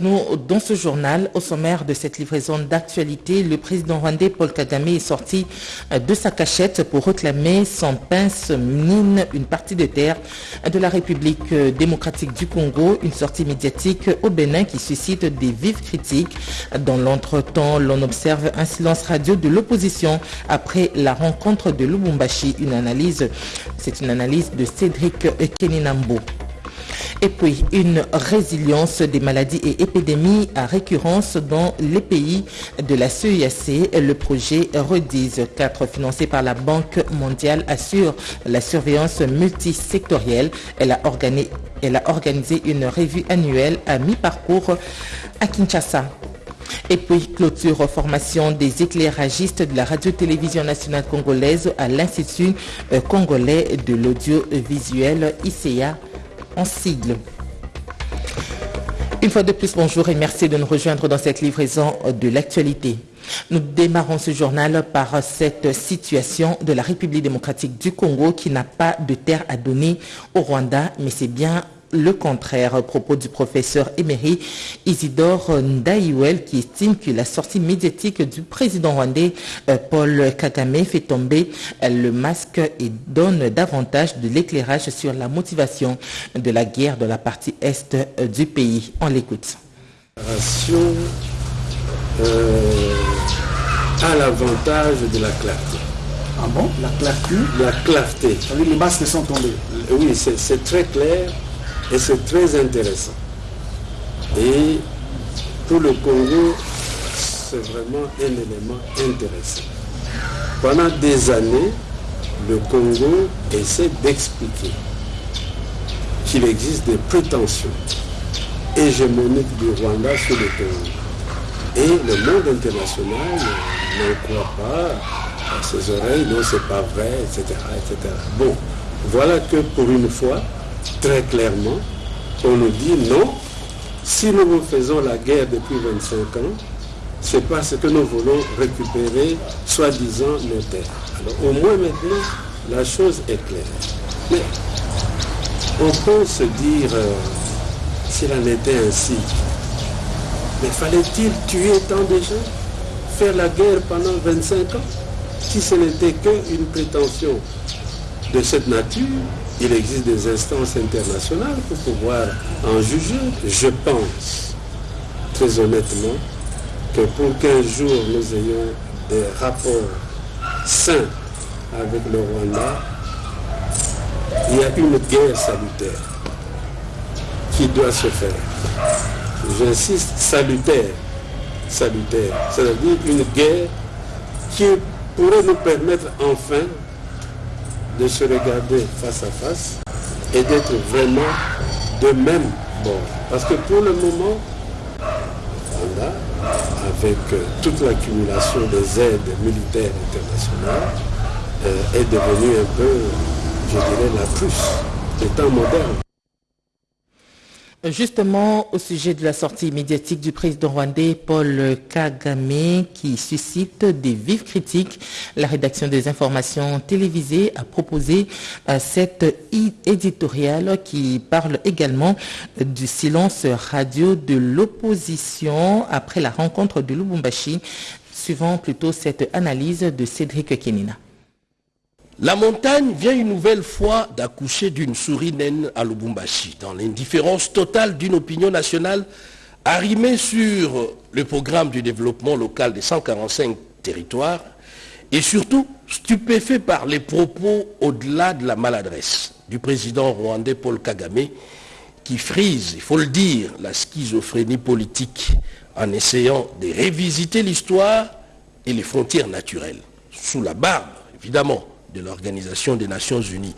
Dans ce journal, au sommaire de cette livraison d'actualité, le président rwandais Paul Kagame est sorti euh, de sa cachette pour réclamer son pince mine une partie de terre de la République euh, démocratique du Congo, une sortie médiatique au Bénin qui suscite des vives critiques. Dans l'entretemps, l'on observe un silence radio de l'opposition après la rencontre de Lubumbashi. Une analyse, c'est une analyse de Cédric Keninambo. Et puis, une résilience des maladies et épidémies à récurrence dans les pays de la CEAC. Le projet REDIS 4, financé par la Banque mondiale, assure la surveillance multisectorielle. Elle a, organisé, elle a organisé une revue annuelle à mi-parcours à Kinshasa. Et puis, clôture formation des éclairagistes de la radio-télévision nationale congolaise à l'Institut congolais de l'audiovisuel ICA en sigle. Une fois de plus, bonjour et merci de nous rejoindre dans cette livraison de l'actualité. Nous démarrons ce journal par cette situation de la République démocratique du Congo qui n'a pas de terre à donner au Rwanda, mais c'est bien le contraire à propos du professeur émérite Isidore Ndaïwel qui estime que la sortie médiatique du président rwandais Paul Kagame fait tomber le masque et donne davantage de l'éclairage sur la motivation de la guerre de la partie est du pays. On l'écoute. Euh, à l'avantage de la clarté. Ah bon? La clarté La clarté. Les masques sont tombés. Oui, c'est très clair et c'est très intéressant. Et pour le Congo, c'est vraiment un élément intéressant. Pendant des années, le Congo essaie d'expliquer qu'il existe des prétentions hégémoniques du Rwanda sur le Congo. Et le monde international n'en croit pas à ses oreilles, non, c'est pas vrai, etc., etc. Bon, voilà que pour une fois, très clairement, on nous dit non, si nous vous faisons la guerre depuis 25 ans, c'est parce que nous voulons récupérer, soi-disant, nos terres. Alors au moins maintenant, la chose est claire. Mais on peut se dire, euh, s'il en était ainsi, mais fallait-il tuer tant de gens Faire la guerre pendant 25 ans Si ce n'était qu'une prétention de cette nature, il existe des instances internationales pour pouvoir en juger. Je pense, très honnêtement, que pour qu'un jour nous ayons des rapports sains avec le Rwanda, il y a une guerre salutaire qui doit se faire. J'insiste, salutaire. Salutaire. C'est-à-dire une guerre qui pourrait nous permettre enfin de se regarder face à face et d'être vraiment de même bord. Parce que pour le moment, Rwanda, avec toute l'accumulation des aides militaires internationales, euh, est devenue un peu, je dirais, la Prusse des temps modernes. Justement, au sujet de la sortie médiatique du président rwandais Paul Kagame qui suscite des vives critiques, la rédaction des informations télévisées a proposé cette éditoriale qui parle également du silence radio de l'opposition après la rencontre de Lubumbashi, suivant plutôt cette analyse de Cédric Kenina. La montagne vient une nouvelle fois d'accoucher d'une souris naine à Lubumbashi, dans l'indifférence totale d'une opinion nationale arrimée sur le programme du développement local des 145 territoires et surtout stupéfait par les propos au-delà de la maladresse du président rwandais Paul Kagame qui frise, il faut le dire, la schizophrénie politique en essayant de révisiter l'histoire et les frontières naturelles, sous la barbe, évidemment, de l'Organisation des Nations Unies.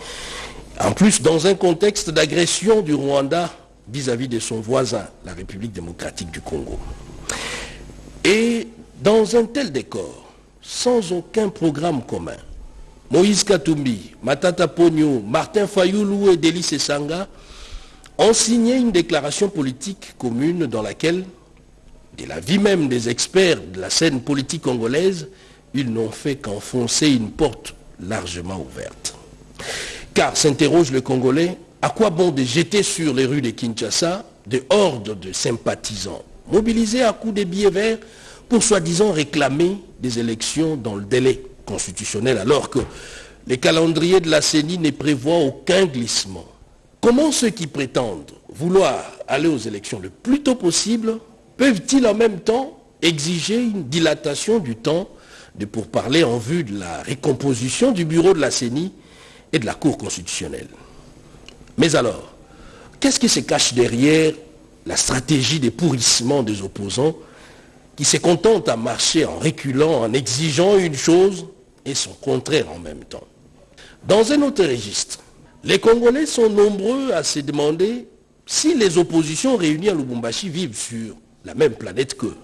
En plus, dans un contexte d'agression du Rwanda vis-à-vis de son voisin, la République démocratique du Congo. Et dans un tel décor, sans aucun programme commun, Moïse Katumbi, Matata Pogno, Martin Fayoulou et Delis Sanga ont signé une déclaration politique commune dans laquelle, de la vie même des experts de la scène politique congolaise, ils n'ont fait qu'enfoncer une porte largement ouverte. Car, s'interroge le Congolais, à quoi bon de jeter sur les rues de Kinshasa des hordes de sympathisants mobilisés à coups de billets verts pour soi-disant réclamer des élections dans le délai constitutionnel alors que les calendriers de la CENI ne prévoient aucun glissement? Comment ceux qui prétendent vouloir aller aux élections le plus tôt possible peuvent-ils en même temps exiger une dilatation du temps de pourparler en vue de la récomposition du bureau de la CENI et de la Cour constitutionnelle Mais alors, qu'est-ce qui se cache derrière la stratégie des pourrissements des opposants qui se contentent à marcher en reculant, en exigeant une chose et son contraire en même temps? Dans un autre registre, les Congolais sont nombreux à se demander si les oppositions réunies à Lubumbashi vivent sur la même planète qu'eux.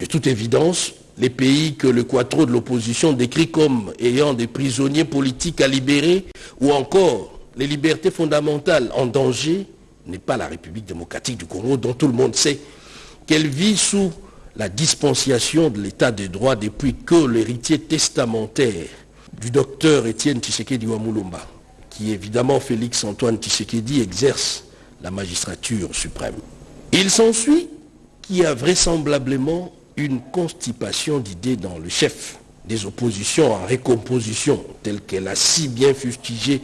De toute évidence, les pays que le quattro de l'opposition décrit comme ayant des prisonniers politiques à libérer ou encore les libertés fondamentales en danger n'est pas la République démocratique du Congo dont tout le monde sait qu'elle vit sous la dispensation de l'état de droit depuis que l'héritier testamentaire du docteur Étienne Tshisekedi Wamulumba, qui évidemment Félix Antoine Tshisekedi exerce la magistrature suprême. Il s'ensuit qu'il y a vraisemblablement une constipation d'idées dans le chef des oppositions en récomposition, telle qu'elle a si bien fustigé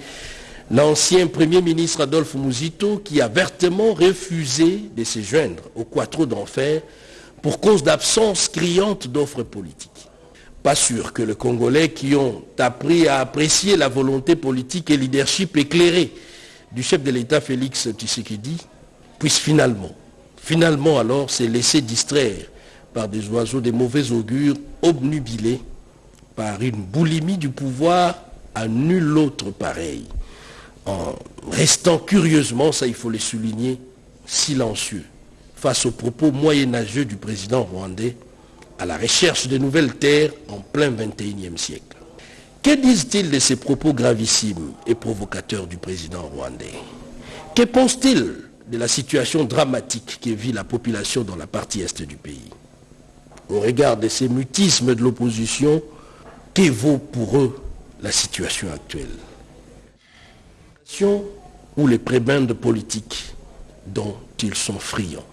l'ancien Premier ministre Adolphe Mouzito, qui a vertement refusé de se joindre au quattro d'enfer pour cause d'absence criante d'offres politiques. Pas sûr que les Congolais qui ont appris à apprécier la volonté politique et leadership éclairé du chef de l'État Félix Tshisekedi puissent finalement, finalement alors, se laisser distraire par des oiseaux des mauvais augures obnubilés par une boulimie du pouvoir à nul autre pareil, en restant curieusement, ça il faut le souligner, silencieux face aux propos moyenâgeux du président rwandais à la recherche de nouvelles terres en plein 21e siècle. Que disent-ils de ces propos gravissimes et provocateurs du président rwandais? Que pense-t-il de la situation dramatique que vit la population dans la partie est du pays? Au regard de ces mutismes de l'opposition, qu'évaut pour eux la situation actuelle? Ou les prébendes politiques dont ils sont friands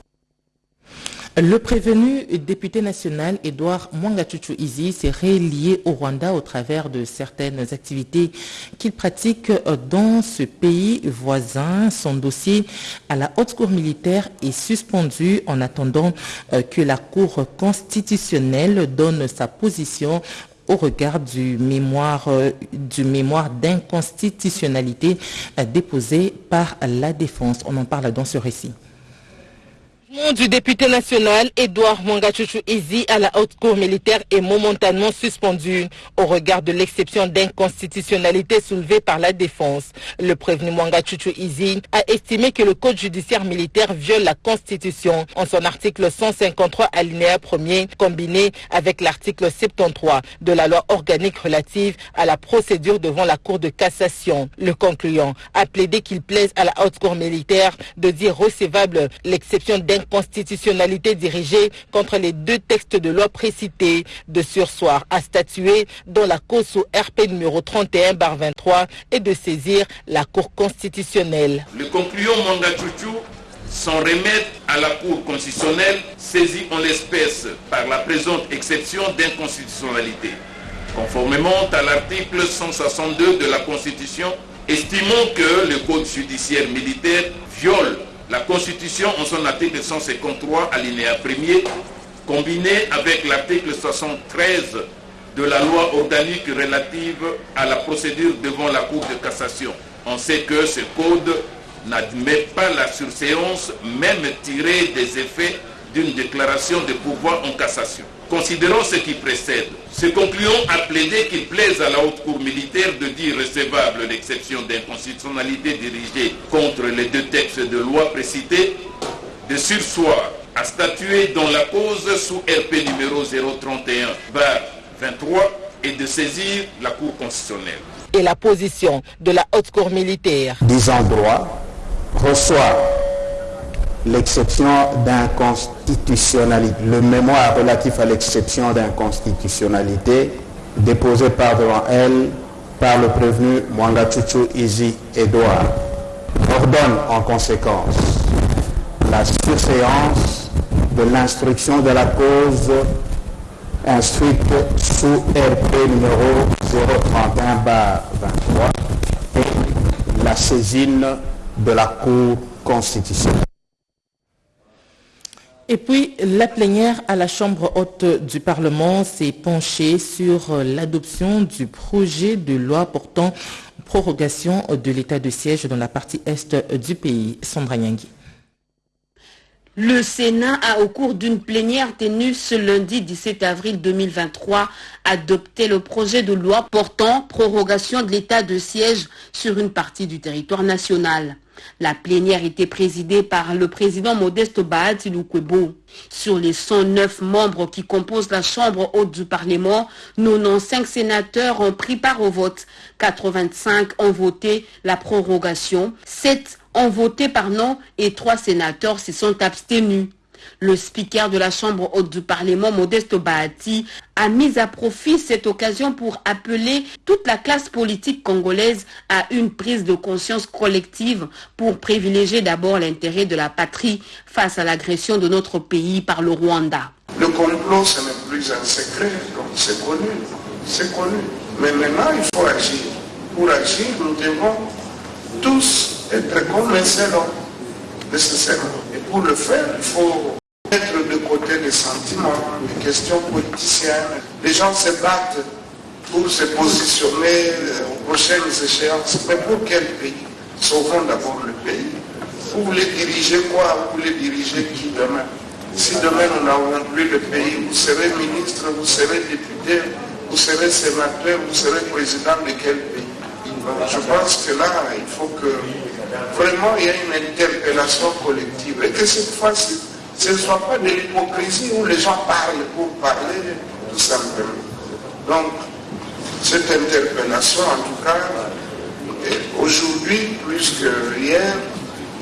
le prévenu député national Edouard Mwangachuchu Izi s'est relié au Rwanda au travers de certaines activités qu'il pratique dans ce pays voisin. Son dossier à la haute cour militaire est suspendu en attendant que la cour constitutionnelle donne sa position au regard du mémoire, du mémoire d'inconstitutionnalité déposé par la défense. On en parle dans ce récit du député national Edouard Mwangachuchu Izi à la haute cour militaire est momentanément suspendu au regard de l'exception d'inconstitutionnalité soulevée par la défense. Le prévenu Mwangachuchu Izi a estimé que le code judiciaire militaire viole la constitution en son article 153 alinéa 1er combiné avec l'article 73 de la loi organique relative à la procédure devant la cour de cassation. Le concluant a plaidé qu'il plaise à la haute cour militaire de dire recevable l'exception d'inconstitutionnalité constitutionnalité dirigée contre les deux textes de loi précités de sursoir à statuer dans la cause sous RP numéro 31 bar 23 et de saisir la Cour constitutionnelle. Le concluant Mangachuchu s'en remet à la Cour constitutionnelle saisie en l'espèce par la présente exception d'inconstitutionnalité. Conformément à l'article 162 de la Constitution, estimons que le Code judiciaire militaire viole la Constitution, en son article 153, alinéa 1er, combiné avec l'article 73 de la loi organique relative à la procédure devant la Cour de cassation. On sait que ce code n'admet pas la surséance, même tirée des effets d'une déclaration de pouvoir en cassation. Considérons ce qui précède. Ce concluant a plaidé qu'il plaise à la haute cour militaire de dire recevable l'exception d'inconstitutionnalité dirigée contre les deux textes de loi précités, de sursoir à statuer dans la cause sous RP numéro 031 23 et de saisir la cour constitutionnelle. Et la position de la haute cour militaire. Disant droit reçoit l'exception d'inconstitutionnalité, le mémoire relatif à l'exception d'inconstitutionnalité déposé par devant elle par le prévenu Mwangachuchu Izi Edouard ordonne en conséquence la surséance de l'instruction de la cause instruite sous RP numéro 031-23 et la saisine de la Cour constitutionnelle. Et puis, la plénière à la Chambre haute du Parlement s'est penchée sur l'adoption du projet de loi portant prorogation de l'état de siège dans la partie est du pays. Sandra Nyangui. Le Sénat a, au cours d'une plénière tenue ce lundi 17 avril 2023, adopté le projet de loi portant prorogation de l'état de siège sur une partie du territoire national. La plénière était présidée par le président Modeste Bahati Lukwebo. Sur les 109 membres qui composent la Chambre haute du Parlement, 95 sénateurs ont pris part au vote. 85 ont voté la prorogation. 7 ont voté par non et 3 sénateurs se sont abstenus. Le speaker de la Chambre haute du Parlement, Modeste Bahati, a mis à profit cette occasion pour appeler toute la classe politique congolaise à une prise de conscience collective pour privilégier d'abord l'intérêt de la patrie face à l'agression de notre pays par le Rwanda. Le complot, ce n'est plus un secret, c'est connu, c'est connu. Mais maintenant, il faut agir. Pour agir, nous devons tous être comme homme, nécessairement. Pour le faire, il faut mettre de côté les sentiments, les questions politiciennes. Les gens se battent pour se positionner aux prochaines échéances. Mais pour quel pays? Sauvons d'abord le pays. Vous voulez diriger quoi? Vous voulez diriger qui demain? Si demain nous n'avons plus le pays, vous serez ministre, vous serez député, vous serez sénateur, vous serez président de quel pays? Je pense que là, il faut que vraiment il y ait une interpellation collective et que cette fois-ci, ce ne soit pas de l'hypocrisie où les gens parlent pour parler, tout simplement. Donc, cette interpellation, en tout cas, aujourd'hui, plus que hier,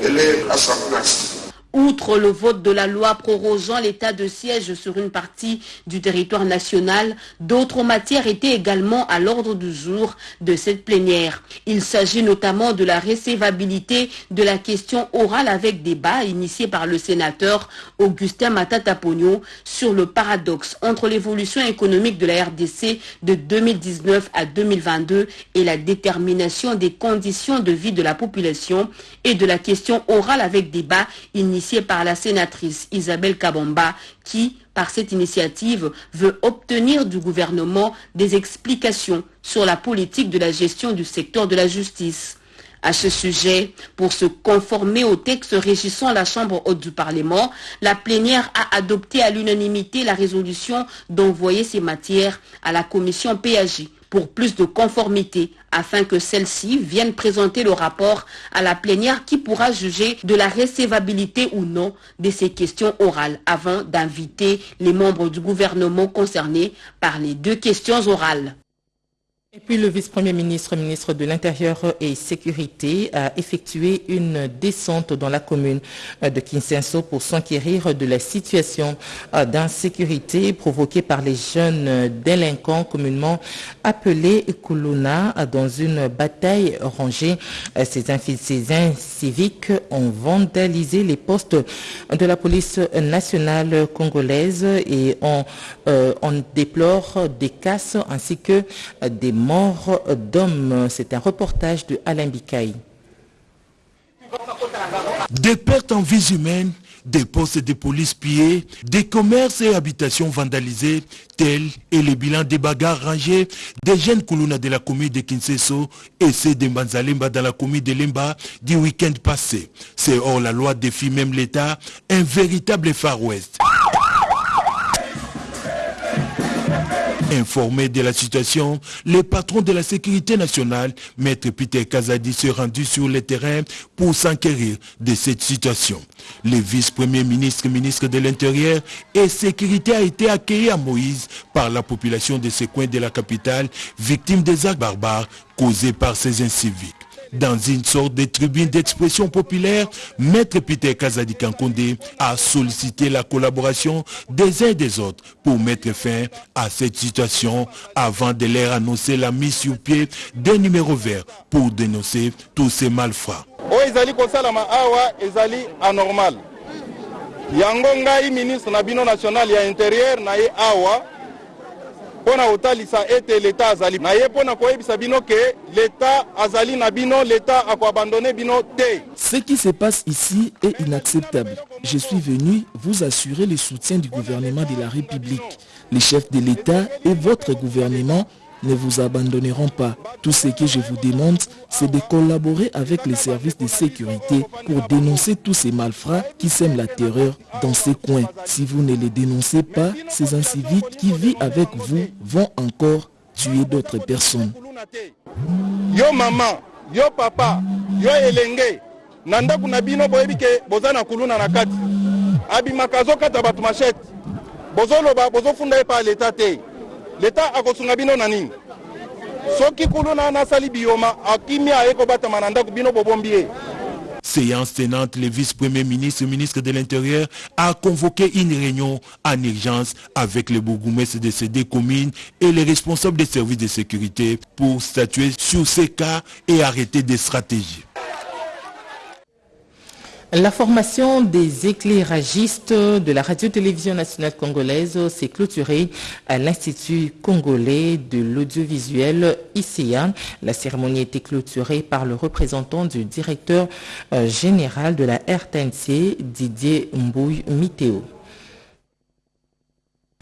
elle est à sa place. Outre le vote de la loi prorogeant l'état de siège sur une partie du territoire national, d'autres matières étaient également à l'ordre du jour de cette plénière. Il s'agit notamment de la recevabilité de la question orale avec débat initiée par le sénateur Augustin Matata Pogno sur le paradoxe entre l'évolution économique de la RDC de 2019 à 2022 et la détermination des conditions de vie de la population et de la question orale avec débat initiée par la sénatrice Isabelle Kabamba qui, par cette initiative, veut obtenir du gouvernement des explications sur la politique de la gestion du secteur de la justice. À ce sujet, pour se conformer au texte régissant la Chambre haute du Parlement, la plénière a adopté à l'unanimité la résolution d'envoyer ces matières à la commission PAJ pour plus de conformité afin que celle-ci vienne présenter le rapport à la plénière qui pourra juger de la recevabilité ou non de ces questions orales avant d'inviter les membres du gouvernement concernés par les deux questions orales. Et puis le vice-premier ministre, ministre de l'Intérieur et Sécurité, a effectué une descente dans la commune de Kinsenso pour s'enquérir de la situation d'insécurité provoquée par les jeunes délinquants communément appelés Kuluna dans une bataille rangée. Ces civiques ont vandalisé les postes de la police nationale congolaise et on, on déplore des casses ainsi que des mort d'hommes. C'est un reportage de Alain Bikaï. Des pertes en vies humaines, des postes de police pillés, des commerces et habitations vandalisés, tels est le bilan des bagarres rangées des jeunes Kuluna de la commune de Kinseso et ceux de Mbanzalemba dans la commune de Lemba du week-end passé. C'est hors la loi défie même l'État, un véritable Far West. Informé de la situation, le patron de la sécurité nationale, Maître Peter Kazadi, s'est rendu sur le terrain pour s'enquérir de cette situation. Le vice-premier ministre, ministre de l'Intérieur et Sécurité a été accueilli à Moïse par la population de ce coin de la capitale, victime des actes barbares causés par ces inciviques dans une sorte de tribune d'expression populaire, Maître Peter Kazadi Kankonde a sollicité la collaboration des uns et des autres pour mettre fin à cette situation avant de leur annoncer la mise sur pied d'un numéro vert pour dénoncer tous ces malfrats. Ce qui se passe ici est inacceptable. Je suis venu vous assurer le soutien du gouvernement de la République. Les chefs de l'État et votre gouvernement ne vous abandonneront pas. Tout ce que je vous demande, c'est de collaborer avec les services de sécurité pour dénoncer tous ces malfrats qui sèment la terreur dans ces coins. Si vous ne les dénoncez pas, ces inciviques qui vivent avec vous vont encore tuer d'autres personnes. Séance tenante, le vice-premier ministre, ministre de l'Intérieur, a convoqué une réunion en urgence avec les bourgmestres de ces deux communes et les responsables des services de sécurité pour statuer sur ces cas et arrêter des stratégies. La formation des éclairagistes de la radio-télévision nationale congolaise s'est clôturée à l'Institut congolais de l'audiovisuel ICA. La cérémonie a été clôturée par le représentant du directeur euh, général de la RTNC, Didier Mbouy Miteo.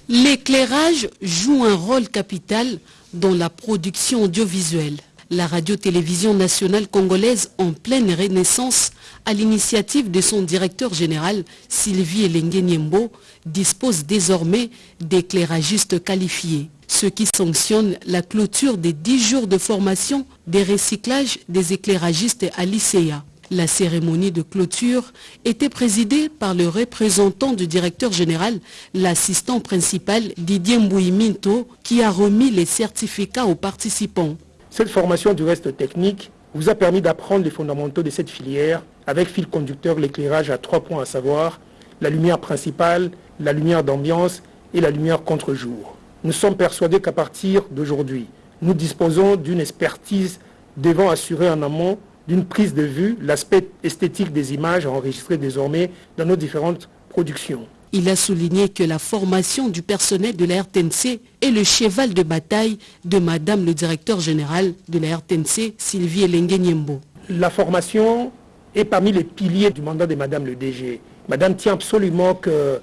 L'éclairage joue un rôle capital dans la production audiovisuelle. La radio-télévision nationale congolaise en pleine renaissance, à l'initiative de son directeur général Sylvie Elengue dispose désormais d'éclairagistes qualifiés, ce qui sanctionne la clôture des 10 jours de formation des recyclages des éclairagistes à l'ICEA. La cérémonie de clôture était présidée par le représentant du directeur général, l'assistant principal Didier Mbouiminto, qui a remis les certificats aux participants. Cette formation du reste technique vous a permis d'apprendre les fondamentaux de cette filière avec fil conducteur l'éclairage à trois points à savoir la lumière principale, la lumière d'ambiance et la lumière contre-jour. Nous sommes persuadés qu'à partir d'aujourd'hui, nous disposons d'une expertise devant assurer en amont d'une prise de vue l'aspect esthétique des images enregistrées désormais dans nos différentes productions. Il a souligné que la formation du personnel de la RTNC est le cheval de bataille de Madame le directeur général de la RTNC, Sylvie Elengue Niembo. La formation est parmi les piliers du mandat de Madame le DG. Madame tient absolument que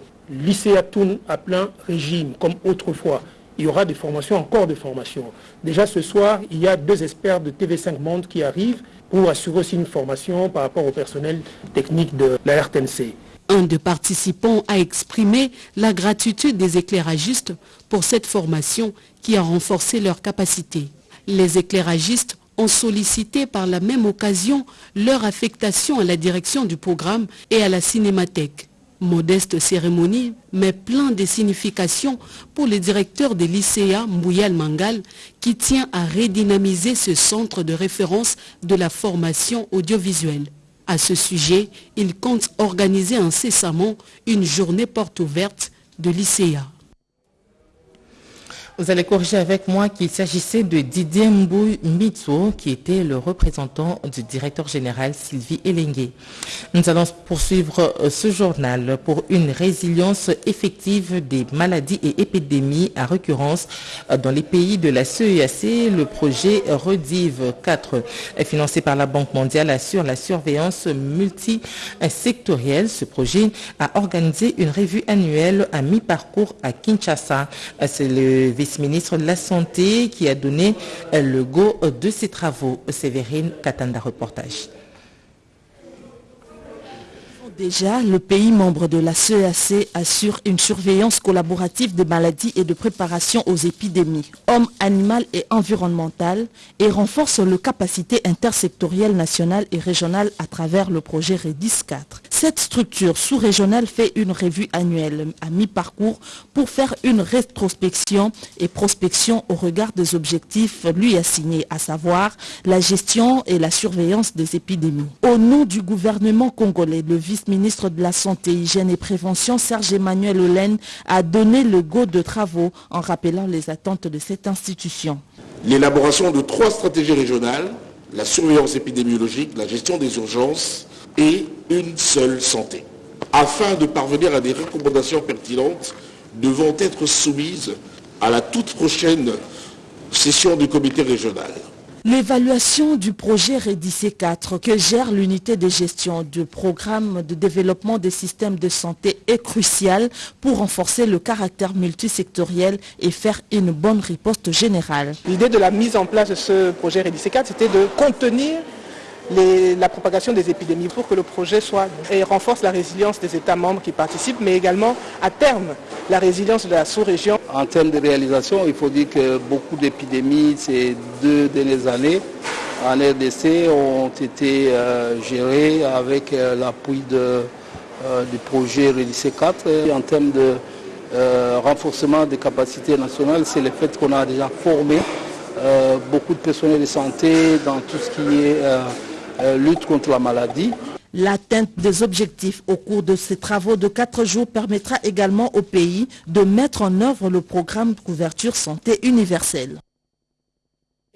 tourne à plein régime, comme autrefois. Il y aura des formations, encore des formations. Déjà ce soir, il y a deux experts de TV5 Monde qui arrivent pour assurer aussi une formation par rapport au personnel technique de la RTNC. Un des participants a exprimé la gratitude des éclairagistes pour cette formation qui a renforcé leurs capacités. Les éclairagistes ont sollicité par la même occasion leur affectation à la direction du programme et à la cinémathèque. Modeste cérémonie, mais plein de significations pour le directeur de l'ICA, Mbouyal Mangal, qui tient à redynamiser ce centre de référence de la formation audiovisuelle. À ce sujet, il compte organiser incessamment une journée porte ouverte de l'ICA. Vous allez corriger avec moi qu'il s'agissait de Didier Mbou Mitso, qui était le représentant du directeur général Sylvie Elengue. Nous allons poursuivre ce journal pour une résilience effective des maladies et épidémies à récurrence dans les pays de la CEAC. Le projet Redive 4, financé par la Banque mondiale, assure la surveillance multisectorielle. Ce projet a organisé une revue annuelle à mi-parcours à Kinshasa. C'est le vice-ministre de la Santé qui a donné le go de ces travaux. Sévérine Katanda, reportage. Déjà, le pays membre de la CEAC assure une surveillance collaborative des maladies et de préparation aux épidémies, hommes, animal et environnementales, et renforce le capacité intersectorielle nationale et régionale à travers le projet REDIS 4. Cette structure sous-régionale fait une revue annuelle à mi-parcours pour faire une rétrospection et prospection au regard des objectifs lui assignés, à savoir la gestion et la surveillance des épidémies. Au nom du gouvernement congolais, le vice-ministre de la Santé, Hygiène et Prévention, Serge Emmanuel Olen, a donné le go de travaux en rappelant les attentes de cette institution. L'élaboration de trois stratégies régionales, la surveillance épidémiologique, la gestion des urgences et une seule santé. afin de parvenir à des recommandations pertinentes devront être soumises à la toute prochaine session du comité régional. L'évaluation du projet REDICE 4 que gère l'unité de gestion du programme de développement des systèmes de santé est cruciale pour renforcer le caractère multisectoriel et faire une bonne riposte générale. L'idée de la mise en place de ce projet REDICE 4, c'était de contenir la propagation des épidémies pour que le projet soit et renforce la résilience des États membres qui participent, mais également à terme la résilience de la sous-région. En termes de réalisation, il faut dire que beaucoup d'épidémies ces deux dernières années en RDC ont été euh, gérées avec euh, l'appui euh, du projet REDICE 4. Et en termes de renforcement des capacités nationales, c'est le fait qu'on a déjà formé beaucoup de personnels de santé dans tout ce qui est euh, lutte contre la maladie. L'atteinte des objectifs au cours de ces travaux de quatre jours permettra également au pays de mettre en œuvre le programme de couverture santé universelle.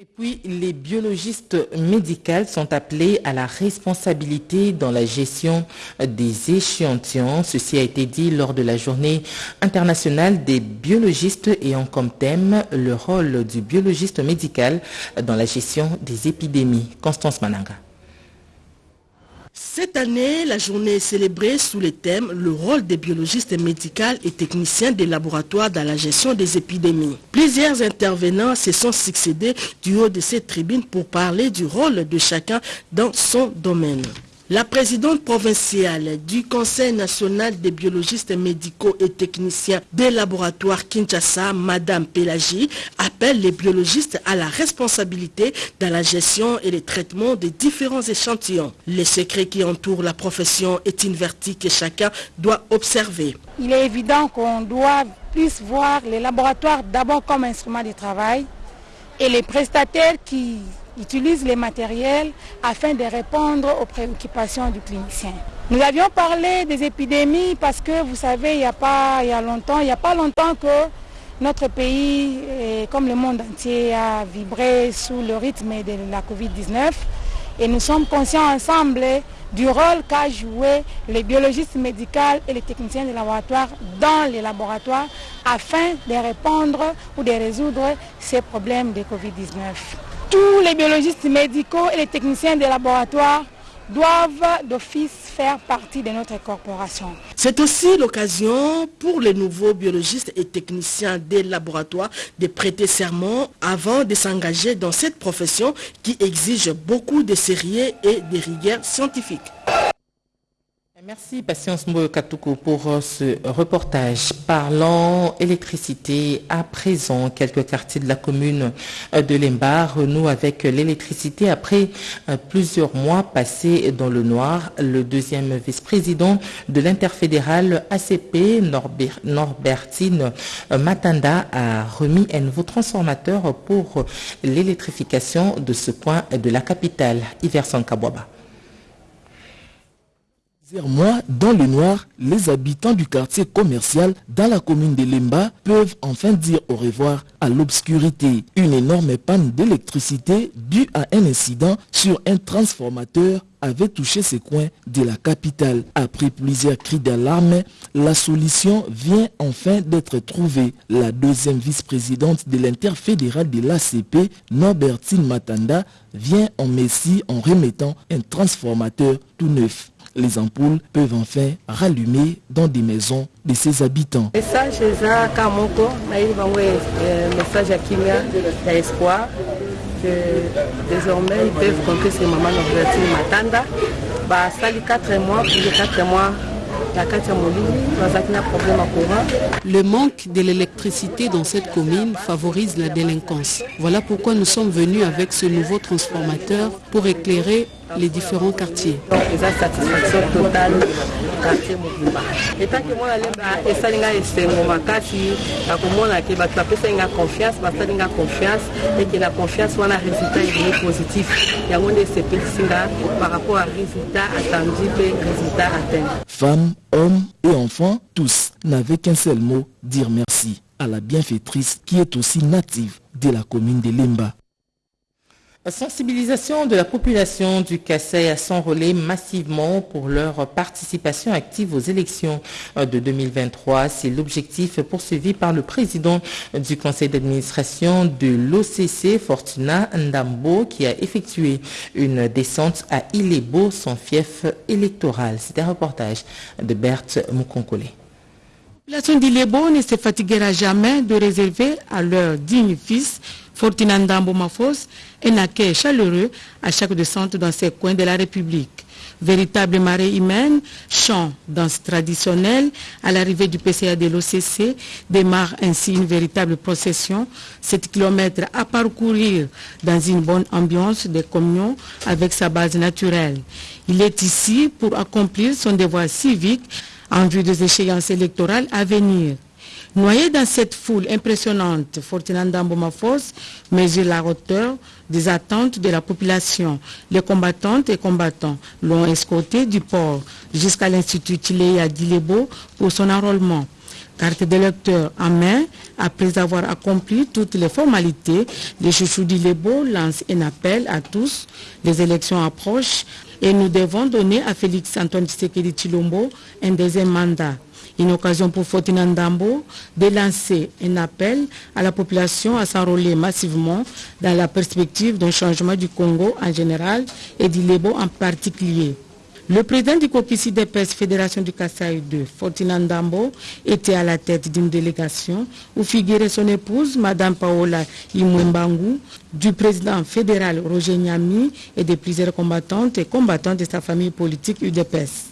Et puis, les biologistes médicaux sont appelés à la responsabilité dans la gestion des échantillons. Ceci a été dit lors de la journée internationale des biologistes ayant comme thème le rôle du biologiste médical dans la gestion des épidémies. Constance Mananga. Cette année, la journée est célébrée sous le thème Le rôle des biologistes médicaux et techniciens des laboratoires dans la gestion des épidémies. Plusieurs intervenants se sont succédés du haut de cette tribune pour parler du rôle de chacun dans son domaine. La présidente provinciale du Conseil national des biologistes médicaux et techniciens des laboratoires Kinshasa, Madame Pélagie, appelle les biologistes à la responsabilité dans la gestion et le traitement des différents échantillons. Les secrets qui entourent la profession est une vertu que chacun doit observer. Il est évident qu'on doit plus voir les laboratoires d'abord comme instrument de travail et les prestataires qui utilisent les matériels afin de répondre aux préoccupations du clinicien. Nous avions parlé des épidémies parce que vous savez, il n'y a pas il y a longtemps, il a pas longtemps que notre pays, eh, comme le monde entier, a vibré sous le rythme de la Covid-19 et nous sommes conscients ensemble du rôle qu'a joué les biologistes médicaux et les techniciens de laboratoire dans les laboratoires afin de répondre ou de résoudre ces problèmes de Covid-19. Tous les biologistes médicaux et les techniciens des laboratoires doivent d'office faire partie de notre corporation. C'est aussi l'occasion pour les nouveaux biologistes et techniciens des laboratoires de prêter serment avant de s'engager dans cette profession qui exige beaucoup de sérieux et de rigueur scientifique. Merci Patience Katoukou pour euh, ce reportage. Parlant électricité, à présent, quelques quartiers de la commune euh, de Lemba renouent avec l'électricité après euh, plusieurs mois passés dans le noir. Le deuxième vice-président de l'interfédéral ACP, Norbert- Norbertine Matanda, a remis un nouveau transformateur pour l'électrification de ce coin de la capitale, Iverson Kabwaba. Dans le noir, les habitants du quartier commercial dans la commune de Lemba peuvent enfin dire au revoir à l'obscurité. Une énorme panne d'électricité due à un incident sur un transformateur avait touché ces coins de la capitale. Après plusieurs cris d'alarme, la solution vient enfin d'être trouvée. La deuxième vice-présidente de l'interfédéral de l'ACP, Norbertine Matanda, vient en Messie en remettant un transformateur tout neuf. Les ampoules peuvent enfin rallumer dans des maisons de ses habitants. message eza ka moko nayebi bango eh, message ya espoir que désormais ils peuvent compter sur maman norbertine matanda basali 4 mois plus de 4 mois Le manque de l'électricité dans cette commune favorise la délinquance. Voilà pourquoi nous sommes venus avec ce nouveau transformateur pour éclairer les différents quartiers. donc eza satisfaction totale quartier mobimba etanke mwana lemba esali nga esengo makasi na komona ke bato bapesaki nga confiance basali nga confiance eke na confiance wana résultat ezali positif. Yango nde esepelisi nga par rapport à résultat attendu mpe résultat atteint Femmes, hommes et enfants, tous n'avaient qu'un seul mot, dire merci à la bienfaitrice qui est aussi native de la commune de Limba. sensibilisation de la population du Kassai à s'enrôler massivement pour leur participation active aux élections de 2023. C'est l'objectif poursuivi par le président du conseil d'administration de l'OCC, Fortuna Ndambo, qui a effectué une descente à Ilebo, son fief électoral. C'est un reportage de Berthe Mukonkole. La population d'Ilebo ne se fatiguera jamais de réserver à leur digne fils Fortinanda Mafos un accueil chaleureux à chaque descente dans ces coins de la République. Véritable marée humaine, chant, danse traditionnelle, à l'arrivée du PCA de l'OCC, démarre ainsi une véritable procession, 7 km à parcourir dans une bonne ambiance de communion avec sa base naturelle. Il est ici pour accomplir son devoir civique en vue des échéances électorales à venir. Noyé dans cette foule impressionnante, Fortinanda Mbomafos mesure la hauteur des attentes de la population. Les combattantes et combattants l'ont escorté du port jusqu'à l'Institut Tileya d'Ilebo pour son enrôlement. Carte d'électeur en main, après avoir accompli toutes les formalités, les chouchous d'Ilebo lancent un appel à tous. Les élections approchent et nous devons donner à Félix Antoine Tshisekedi Chilombo un deuxième mandat. Une occasion pour Fortina Ndambo de lancer un appel à la population à s'enrôler massivement dans la perspective d'un changement du Congo en général et du Lebo en particulier. Le président du COPICI d'EPS Fédération du Kassai 2, Fortina Ndambo, était à la tête d'une délégation où figurait son épouse, Madame Paola Imwembangu, du président fédéral Roger Nyami et de plusieurs combattantes et combattants de sa famille politique UDPS.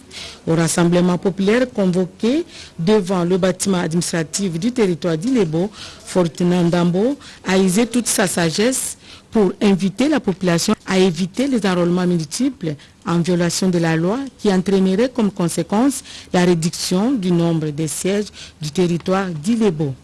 Au rassemblement populaire convoqué devant le bâtiment administratif du territoire d'Ilebo, Fortina Ndambo a usé toute sa sagesse pour inviter la population à éviter les enrôlements multiples en violation de la loi qui entraînerait comme conséquence la réduction du nombre de sièges du territoire d'Ilebo.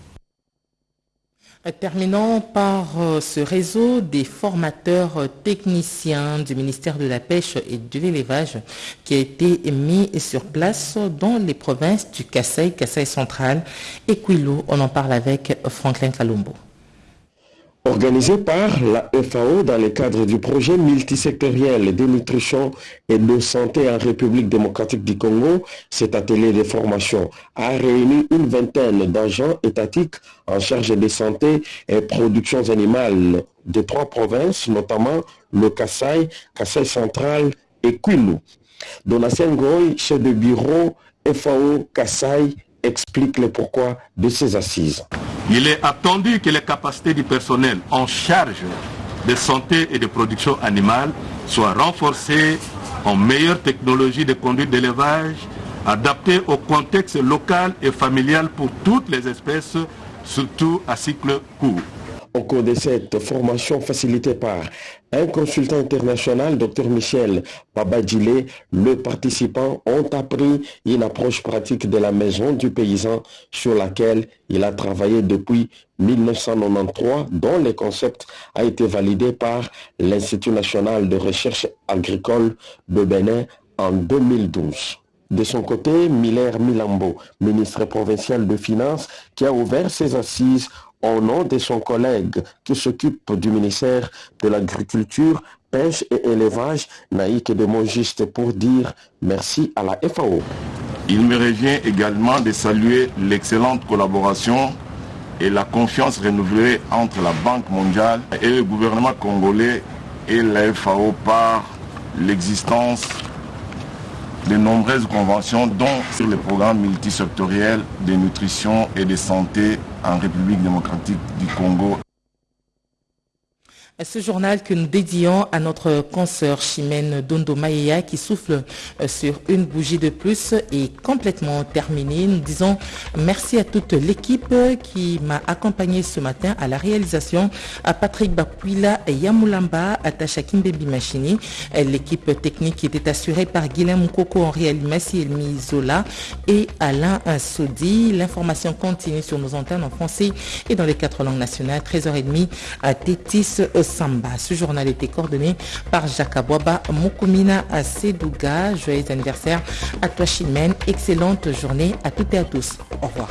Terminons par ce réseau des formateurs techniciens du ministère de la Pêche et de l'Élevage qui a été mis sur place dans les provinces du Kassai, Kassai central et Quilo. On en parle avec Franklin Kalumbo. Organisé par la FAO dans le cadre du projet multisectoriel de nutrition et de santé en République démocratique du Congo, cet atelier de formation a réuni une vingtaine d'agents étatiques en charge de santé et productions animales de trois provinces, notamment le Kassai, Kassai central et Kwilu. Donatien Goy, chef de bureau FAO Kassai, explique le pourquoi de ces assises. Il est attendu que les capacités du personnel en charge de santé et de production animale soient renforcées en meilleure technologie de conduite d'élevage, adaptée au contexte local et familial pour toutes les espèces, surtout à cycle court. Au cours de cette formation facilitée par un consultant international, Dr Michel Babadjile, les participants ont appris une approche pratique de la maison du paysan sur laquelle il a travaillé depuis 1993, dont le concept a été validé par l'Institut national de recherche agricole de Bénin en 2012. De son côté, Miller Milambo, ministre provincial de Finances, qui a ouvert ses assises au nom de son collègue qui s'occupe du ministère de l'Agriculture, Pêche et Élevage, Naïk de juste pour dire merci à la FAO. Il me revient également de saluer l'excellente collaboration et la confiance renouvelée entre la Banque mondiale et le gouvernement congolais et la FAO par l'existence de nombreuses conventions, dont sur le programme multisectoriel de nutrition et de santé en République démocratique du Congo. Ce journal que nous dédions à notre consoeur Chimène Dondo Maïa qui souffle sur une bougie de plus est complètement terminé. Nous disons merci à toute l'équipe qui m'a accompagné ce matin à la réalisation, à Patrick Bapuila et Yamulamba, à Tacha Kimbebi Machini. L'équipe technique était assurée par Guilhem Moukoko, Henri Alimassi, Elmi Zola et Alain Sodi. L'information continue sur nos antennes en français et dans les quatre langues nationales. 13h30 à Tétis Samba. Ce journal était coordonné par Jacques Mokumina Sedouga. Joyeux anniversaire à toi Chimène. Excellente journée à toutes et à tous. Au revoir.